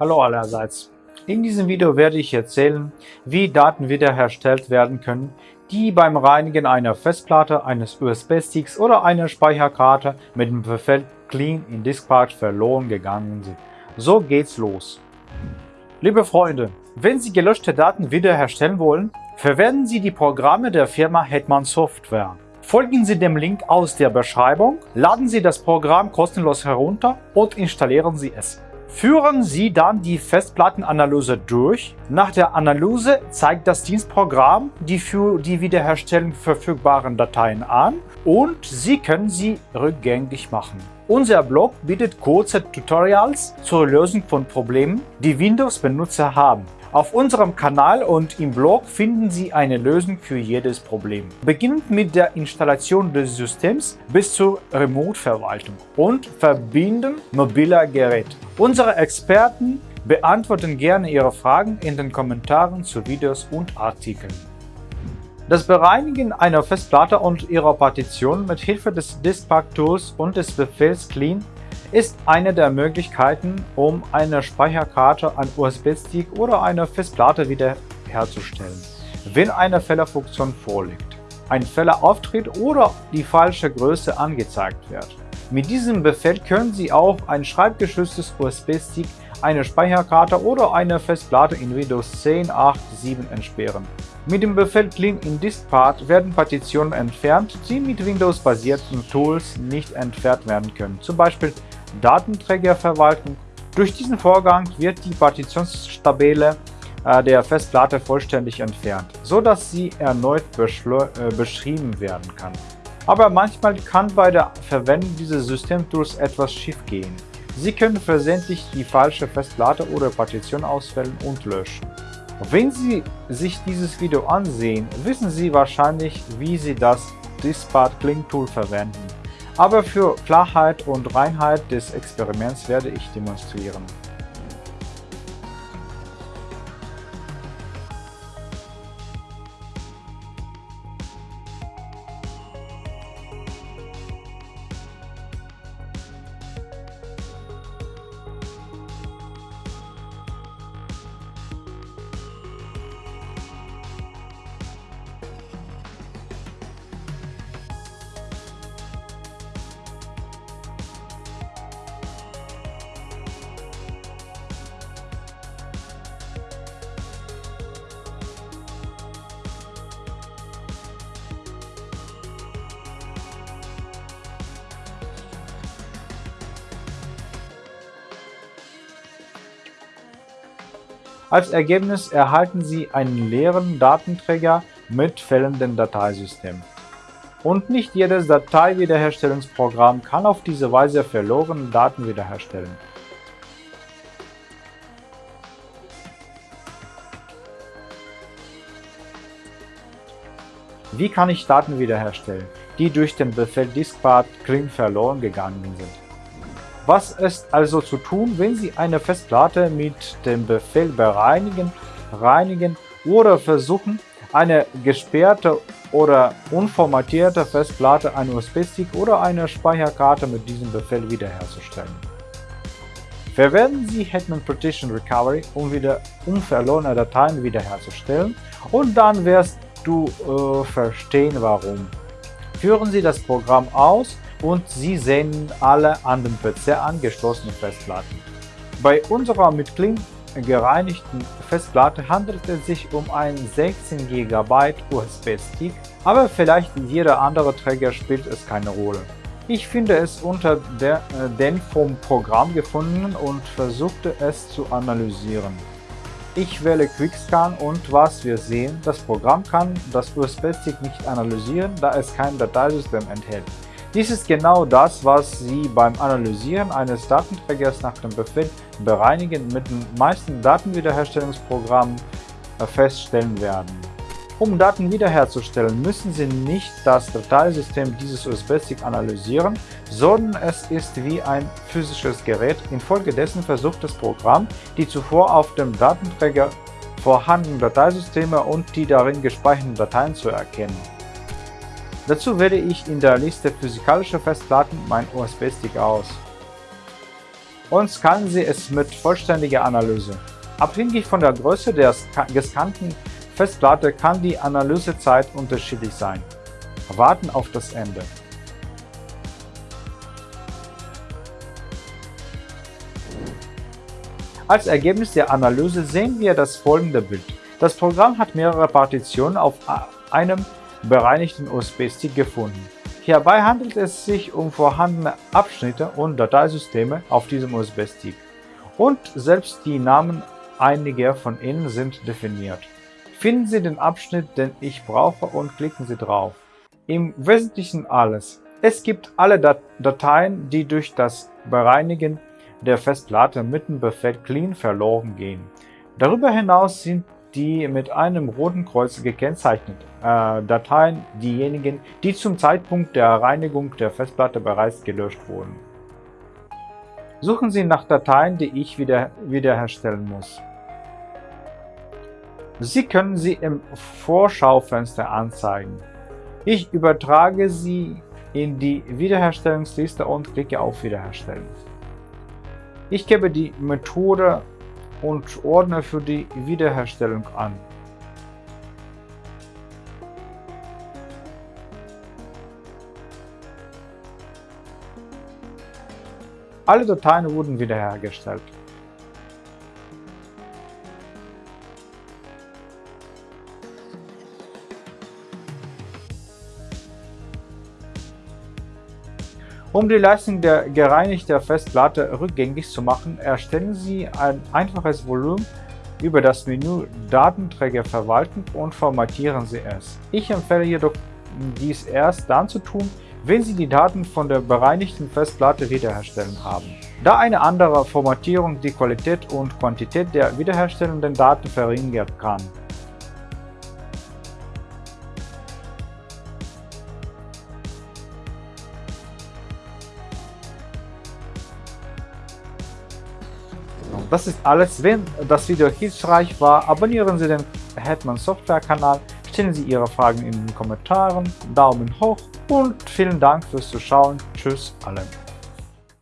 Hallo allerseits. In diesem Video werde ich erzählen, wie Daten wiederhergestellt werden können, die beim Reinigen einer Festplatte, eines USB-Sticks oder einer Speicherkarte mit dem Befehl Clean in Diskpart verloren gegangen sind. So geht's los. Liebe Freunde, wenn Sie gelöschte Daten wiederherstellen wollen, verwenden Sie die Programme der Firma Hetman Software. Folgen Sie dem Link aus der Beschreibung, laden Sie das Programm kostenlos herunter und installieren Sie es. Führen Sie dann die Festplattenanalyse durch. Nach der Analyse zeigt das Dienstprogramm die für die Wiederherstellung verfügbaren Dateien an und Sie können sie rückgängig machen. Unser Blog bietet kurze Tutorials zur Lösung von Problemen, die Windows-Benutzer haben. Auf unserem Kanal und im Blog finden Sie eine Lösung für jedes Problem. Beginnend mit der Installation des Systems bis zur Remote-Verwaltung und Verbinden mobiler Geräte. Unsere Experten beantworten gerne Ihre Fragen in den Kommentaren zu Videos und Artikeln. Das Bereinigen einer Festplatte und ihrer Partition mit Hilfe des Diskpack-Tools und des Befehls Clean ist eine der Möglichkeiten, um eine Speicherkarte, ein USB-Stick oder eine Festplatte wiederherzustellen, wenn eine Fehlerfunktion vorliegt, ein Fehler auftritt oder die falsche Größe angezeigt wird. Mit diesem Befehl können Sie auch ein schreibgeschütztes USB-Stick, eine Speicherkarte oder eine Festplatte in Windows 10, 8, 7 entsperren. Mit dem Befehl Clean in Diskpart werden Partitionen entfernt, die mit Windows-basierten Tools nicht entfernt werden können, zum Beispiel Datenträgerverwaltung. Durch diesen Vorgang wird die Partitionsstabile äh, der Festplatte vollständig entfernt, so dass sie erneut äh, beschrieben werden kann. Aber manchmal kann bei der Verwendung dieses Systemtools etwas schiefgehen. Sie können versehentlich die falsche Festplatte oder Partition auswählen und löschen. Wenn Sie sich dieses Video ansehen, wissen Sie wahrscheinlich, wie Sie das Dispart Clean Tool verwenden. Aber für Klarheit und Reinheit des Experiments werde ich demonstrieren. Als Ergebnis erhalten Sie einen leeren Datenträger mit fehlendem Dateisystem. Und nicht jedes Dateiwiederherstellungsprogramm kann auf diese Weise verlorene Daten wiederherstellen. Wie kann ich Daten wiederherstellen, die durch den Befehl diskpart clean verloren gegangen sind? Was ist also zu tun, wenn Sie eine Festplatte mit dem Befehl bereinigen, reinigen oder versuchen, eine gesperrte oder unformatierte Festplatte, ein USB-Stick oder eine Speicherkarte mit diesem Befehl wiederherzustellen? Verwenden Sie Hetman Partition Recovery, um wieder unverlorene Dateien wiederherzustellen und dann wirst du äh, verstehen warum. Führen Sie das Programm aus und Sie sehen alle an dem PC angeschlossenen Festplatten. Bei unserer mit Clean gereinigten Festplatte handelt es sich um einen 16 GB USB-Stick, aber vielleicht jeder andere Träger spielt es keine Rolle. Ich finde es unter der, äh, den vom Programm gefunden und versuchte es zu analysieren. Ich wähle Quickscan und was wir sehen, das Programm kann das USB-Stick nicht analysieren, da es kein Dateisystem enthält. Dies ist genau das, was Sie beim Analysieren eines Datenträgers nach dem Befehl Bereinigen mit den meisten Datenwiederherstellungsprogrammen äh, feststellen werden. Um Daten wiederherzustellen, müssen Sie nicht das Dateisystem dieses USB-Stick analysieren, sondern es ist wie ein physisches Gerät. Infolgedessen versucht das Programm, die zuvor auf dem Datenträger vorhandenen Dateisysteme und die darin gespeicherten Dateien zu erkennen. Dazu wähle ich in der Liste physikalische Festplatten mein USB-Stick aus. und scannen Sie es mit vollständiger Analyse. Abhängig von der Größe der gescannten Festplatte kann die Analysezeit unterschiedlich sein. Warten auf das Ende. Als Ergebnis der Analyse sehen wir das folgende Bild. Das Programm hat mehrere Partitionen auf einem bereinigten USB-Stick gefunden. Hierbei handelt es sich um vorhandene Abschnitte und Dateisysteme auf diesem USB-Stick. Und selbst die Namen einiger von ihnen sind definiert. Finden Sie den Abschnitt, den ich brauche und klicken Sie drauf. Im Wesentlichen alles. Es gibt alle Dateien, die durch das Bereinigen der Festplatte mit dem Befehl clean verloren gehen. Darüber hinaus sind die mit einem roten Kreuz gekennzeichneten äh, Dateien diejenigen, die zum Zeitpunkt der Reinigung der Festplatte bereits gelöscht wurden. Suchen Sie nach Dateien, die ich wieder, wiederherstellen muss. Sie können sie im Vorschaufenster anzeigen. Ich übertrage sie in die Wiederherstellungsliste und klicke auf Wiederherstellen. Ich gebe die Methode und Ordner für die Wiederherstellung an. Alle Dateien wurden wiederhergestellt. Um die Leistung der gereinigten Festplatte rückgängig zu machen, erstellen Sie ein einfaches Volumen über das Menü Datenträger verwalten und formatieren Sie es. Ich empfehle jedoch, dies erst dann zu tun, wenn Sie die Daten von der bereinigten Festplatte wiederherstellen haben. Da eine andere Formatierung die Qualität und Quantität der wiederherstellenden Daten verringern kann. Das ist alles. Wenn das Video hilfreich war, abonnieren Sie den Hetman Software Kanal, stellen Sie Ihre Fragen in den Kommentaren, Daumen hoch und vielen Dank fürs Zuschauen. Tschüss allen.